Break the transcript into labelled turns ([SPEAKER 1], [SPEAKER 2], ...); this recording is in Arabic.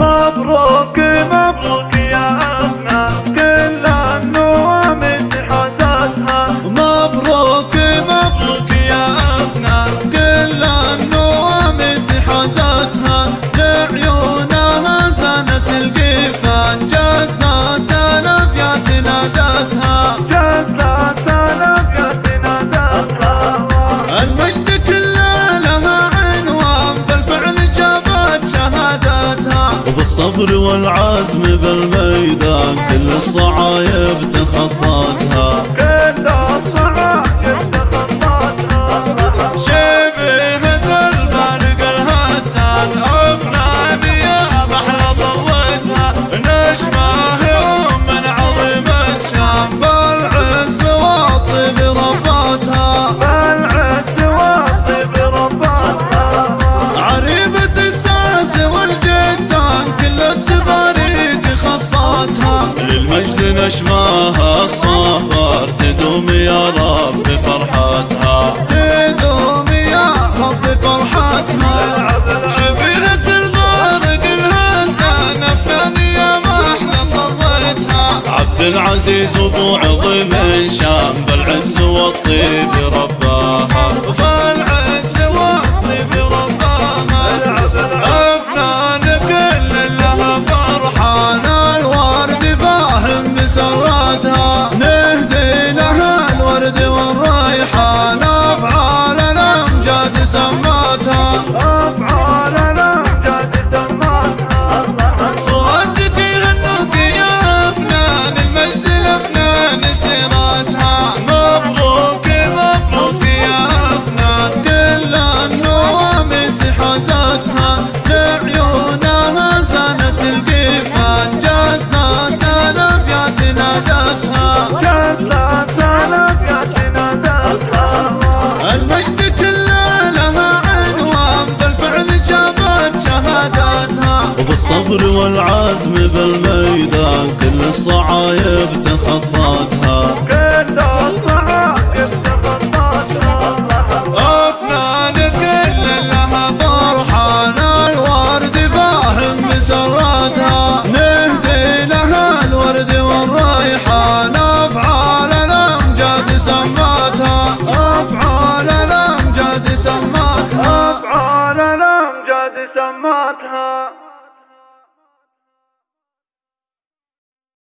[SPEAKER 1] مبروك
[SPEAKER 2] الصبر والعزم بالميدان كل الصعايب تخطاها مجدنا شماها الصفر تدوم يا رب فرحتها. تدوم يا رب فرحتها. شبيرة الغارق الهندانة الثانية ما إحنا طليتها. عبد العزيز ابو عظيم الشام بالعز والطيب رب الصبر والعزم بالميدان كل الصعايب تخطاتها. كل الصعايب كل لها فرحان الورد مسراتها نهدي لها الورد والريحان أفعال سماتها.
[SPEAKER 1] أفعال
[SPEAKER 2] سماتها. أفعال سماتها.